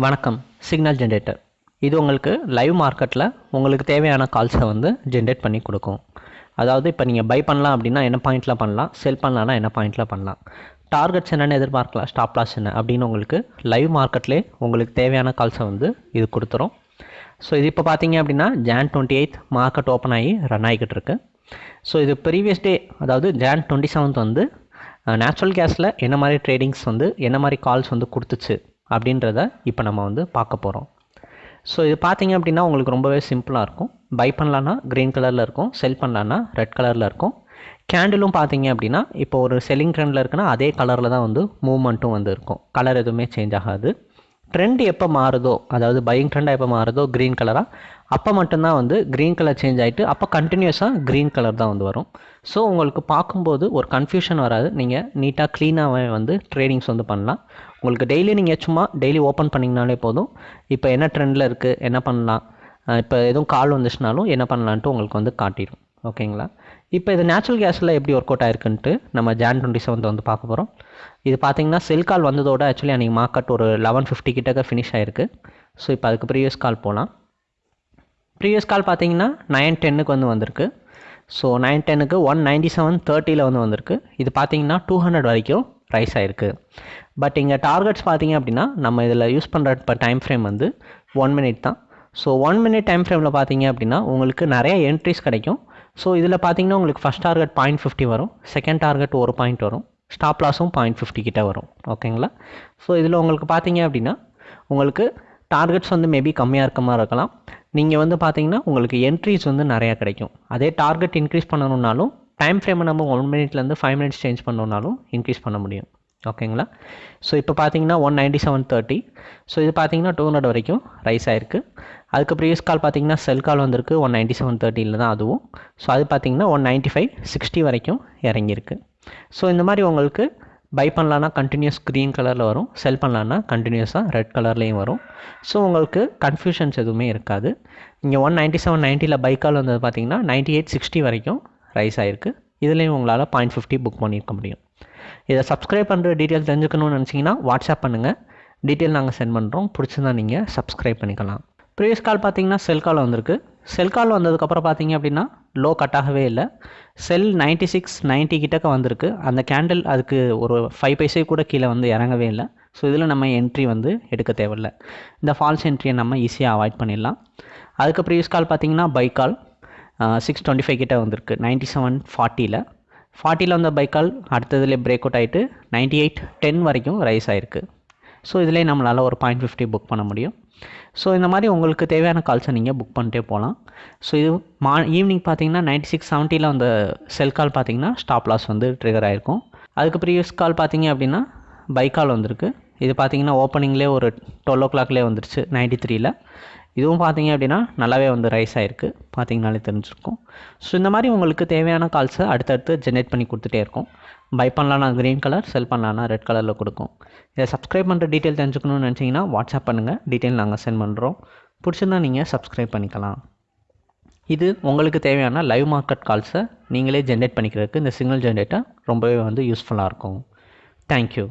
வணக்கம். Signal generator இது உங்களுக்கு லைவ் மார்க்கெட்டில் உங்களுக்கு தேவையான கால்ஸை வந்து ஜென்ரேட் பண்ணி கொடுக்கும். அதாவது இப்போ நீங்கள் பை பண்ணலாம் அப்படின்னா என்ன பாயிண்டில் பண்ணலாம்? செல் பண்ணலாம்னா என்ன பாயிண்டில் பண்ணலாம்? டார்கெட்ஸ் என்னென்னு எதிர்பார்க்கலாம்? ஸ்டாப் லாஸ் என்ன? அப்படின்னு உங்களுக்கு லைவ் மார்க்கெட்லேயே உங்களுக்கு தேவையான கால்ஸை வந்து இது கொடுத்துரும். ஸோ இது இப்போ பார்த்தீங்க அப்படின்னா June twenty eight market open ஆகி ரன் ஆகிக்கிட்டு இருக்கு. ஸோ இது ப்ரீவியஸ் டே அதாவது ஜான் டுவெண்ட்டி செவன்த் வந்து நேச்சுரல் கேஸில் என்ன மாதிரி ட்ரேடிங்ஸ் வந்து என்ன மாதிரி கால்ஸ் வந்து கொடுத்துச்சு? அப்படின்றத இப்போ நம்ம வந்து பார்க்க போகிறோம் ஸோ இது பார்த்தீங்க அப்படின்னா உங்களுக்கு ரொம்பவே சிம்பிளாக இருக்கும். பை பண்ணலான்னா க்ரீன் கலரில் இருக்கும். செல் பண்ணலான்னா ரெட் கலரில் இருக்கும். கேண்டிலும் பார்த்தீங்க அப்படின்னா இப்போ ஒரு செல்லிங் ட்ரெண்டில் இருக்குன்னா அதே கலரில் தான் வந்து மூவ்மெண்ட்டும் வந்து இருக்கும். கலர் எதுவுமே சேஞ்ச் ஆகாது. ட்ரெண்ட் எப்போ மாறுதோ அதாவது பையிங் ட்ரெண்டாக எப்போ மாறுதோ க்ரீன் கலராக அப்போ மட்டும்தான் வந்து க்ரீன் கலர் சேஞ்ச் ஆகிட்டு அப்போ கண்டினியூஸாக க்ரீன் கலர் தான் வந்து வரும். ஸோ உங்களுக்கு பார்க்கும்போது ஒரு கன்ஃபியூஷன் வராது. நீங்கள் நீட்டாக க்ளீனாகவே வந்து ட்ரேடிங்ஸ் வந்து பண்ணலாம். உங்களுக்கு டெய்லி நீங்கள் சும்மா டெய்லி ஓப்பன் பண்ணிங்கனாலே போதும். இப்போ என்ன ட்ரெண்டில் இருக்குது என்ன பண்ணலாம் இப்போ எதுவும் கால் வந்துச்சுனாலும் என்ன பண்ணலான்ட்டு உங்களுக்கு வந்து காட்டிடும் ஓகேங்களா இப்போ இது நேச்சுரல் கேஸில் எப்படி ஒர்க் அவுட் ஆயிருக்குன்ட்டு நம்ம ஜான் டுவெண்ட்டி செவன்த் வந்து பார்க்க போகிறோம் இது பார்த்தீங்கன்னா செல் கால் வந்ததோட ஆக்சுவலி அன்றைக்கி மார்க்கெட் ஒரு லெவன் ஃபிஃப்டி கிட்டக்க ஃபினிஷ் ஆயிருக்கு. ஸோ இப்போ அதுக்கு ப்ரீவியஸ் கால் போகலாம் ப்ரீவியஸ் கால் பார்த்தீங்கன்னா நைன் டென்னுக்கு வந்து வந்திருக்கு. ஸோ நைன் டென்னுக்கு ஒன் நைன்ட்டி செவன் தேர்ட்டியில் வந்து வந்திருக்கு. இது பார்த்தீங்கன்னா டூ ஹண்ட்ரட் வரைக்கும் ரைஸ் ஆகிருக்கு பட் இங்கே டார்கெட்ஸ் பார்த்தீங்க அப்படின்னா நம்ம இதில் யூஸ் பண்ணுற இப்போ டைம் ஃப்ரேம் வந்து ஒன் மினிட் தான். ஸோ ஒன் மினிட் டைம் ஃப்ரேமில் பார்த்தீங்க அப்படின்னா உங்களுக்கு நிறைய என்ட்ரிஸ் கிடைக்கும். ஸோ இதில் பார்த்தீங்கன்னா உங்களுக்கு ஃபஸ்ட் டார்கெட் பாயிண்ட் ஃபிஃப்டி வரும். செகண்ட் டார்கெட் ஒரு பாயிண்ட் வரும். ஸ்டாப் லாஸும் பாயிண்ட் ஃபிஃப்டி கிட்டே வரும். ஓகேங்களா ஸோ இதில் உங்களுக்கு பார்த்தீங்க அப்படின்னா உங்களுக்கு டார்கெட்ஸ் வந்து மேபி கம்மியாக இருக்க மாதிரி இருக்கலாம். நீங்கள் வந்து பார்த்தீங்கன்னா உங்களுக்கு என்ட்ரிஸ் வந்து நிறையா கிடைக்கும். அதே டார்கெட் இன்க்ரீஸ் பண்ணணுன்னாலும் டைம் ஃப்ரேமை நம்ம ஒன் மினிட்லேருந்து ஃபைவ் மினிட்ஸ் சேஞ்ச் பண்ணோம்னாலும் இன்க்ரீஸ் பண்ண முடியும். ஓகேங்களா ஸோ இப்போ பார்த்தீங்கன்னா one ninety seven thirty so இது பார்த்தீங்கன்னா டூ ஹண்ட்ரட் வரைக்கும் ரைஸ் ஆயிருக்கு. அதுக்கு ப்ரீவியஸ் கால் பார்த்தீங்கன்னா செல் கால் வந்திருக்கு ஒன் நைன்டி செவன் தேர்ட்டியில் தான் அதுவும். ஸோ அது பார்த்தீங்கன்னா ஒன் நைன்ட்டி ஃபைவ் சிக்ஸ்டி வரைக்கும் இறங்கியிருக்கு. ஸோ இந்த மாதிரி உங்களுக்கு பை பண்ணலான்னா கண்டினியூஸ் க்ரீன் கலரில் வரும். செல் பண்ணலான்னா கண்டினியூஸாக ரெட் கலர்லேயும் வரும். ஸோ உங்களுக்கு கன்ஃபியூஷன்ஸ் எதுவுமே இருக்காது. இங்கே ஒன் நைன்ட்டி செவன் நைன்ட்டியில் பை கால் வந்தது பார்த்தீங்கன்னா நைன்ட்டி எயிட் சிக்ஸ்டி வரைக்கும் ரைஸ் ஆகிருக்கு இதுலேயும் உங்களால் பாயிண்ட் ஃபிஃப்டி புக் பண்ணியிருக்க முடியும். இதை சப்ஸ்கிரைப் பண்ணுற டீட்டெயில் தெரிஞ்சுக்கணும்னு நினச்சிங்கன்னா வாட்ஸ்அப் பண்ணுங்கள் டீட்டெயில் நாங்கள் சென்ட் பண்ணுறோம் பிடிச்சிருந்தா நீங்கள் சப்ஸ்கிரைப் பண்ணிக்கலாம். ப்ரீவியஸ் கால் பார்த்தீங்கன்னா செல் கால் வந்திருக்கு. செல் கால் வந்ததுக்கப்புறம் பார்த்தீங்க அப்படின்னா லோ கட் ஆகவே இல்லை. செல் நைன்ட்டி சிக்ஸ் நைன்ட்டி கிட்டக்க வந்திருக்கு. அந்த கேண்டில் அதுக்கு ஒரு ஃபைவ் பைசே கூட கீழே வந்து இறங்கவே இல்லை. ஸோ இதில் நம்ம என்ட்ரி வந்து எடுக்க தேவையில்ல. இந்த ஃபால்ஸ் என்ட்ரியை நம்ம ஈஸியாக அவாய்ட் பண்ணிடலாம். அதுக்கு ப்ரீவியஸ் கால் பார்த்தீங்கன்னா buy call six twenty five கிட்டே வந்திருக்கு. நைன்ட்டி செவன் ஃபார்ட்டியில் ஃபார்ட்டியில் வந்த பை கால் அடுத்ததுலேயே பிரேக் அவுட் ஆகிட்டு நைன்ட்டி எயிட் டென் வரைக்கும் ரைஸ் ஆகிருக்கு ஸோ இதிலே நம்மளால் ஒரு பாயிண்ட் ஃபிஃப்டி புக் பண்ண முடியும். ஸோ இந்த மாதிரி உங்களுக்கு தேவையான கால்ஸை நீங்கள் புக் பண்ணிட்டே போகலாம் ஸோ இது மா ஈவினிங் பார்த்தீங்கன்னா நைன்ட்டி சிக்ஸ் செவன்ட்டியில் அந்த செல் கால் பார்த்தீங்கன்னா ஸ்டாப் லாஸ் வந்து ட்ரிகர் ஆகிருக்கும் அதுக்கு ப்ரீவியஸ் கால் பார்த்தீங்க அப்படின்னா பை கால் வந்திருக்கு. இது பார்த்தீங்கன்னா ஓப்பனிங்லேயே ஒரு டுவெல் ஓ கிளாக்லேயே வந்துருச்சு நைன்ட்டி த்ரீயில் இதுவும் பார்த்தீங்க அப்படின்னா நல்லாவே வந்து ரைஸ் ஆகிருக்கு பார்த்தீங்கனாலே தெரிஞ்சிருக்கும். ஸோ இந்த மாதிரி உங்களுக்கு தேவையான கால்ஸை அடுத்தடுத்து ஜென்ரேட் பண்ணி கொடுத்துட்டே இருக்கும். பை பண்ணலான்னா க்ரீன் கலர் செல் பண்ணலான்னா ரெட் கலரில் கொடுக்கும். இதை சப்ஸ்கிரைப் பண்ணுற டீட்டெயில் தெரிஞ்சுக்கணும்னு நினச்சிங்கன்னா வாட்ஸ்அப் பண்ணுங்கள் டீட்டெயில் நாங்கள் சென்ட் பண்ணுறோம் பிடிச்சிருந்தா நீங்கள் சப்ஸ்கிரைப் பண்ணிக்கலாம். இது உங்களுக்கு தேவையான லைவ் மார்க்கெட் கால்ஸை நீங்களே ஜென்ரேட் பண்ணிக்கிறதுக்கு இந்த சிக்னல் ஜென்ரேட்டர் ரொம்பவே வந்து யூஸ்ஃபுல்லாக இருக்கும். தேங்க்யூ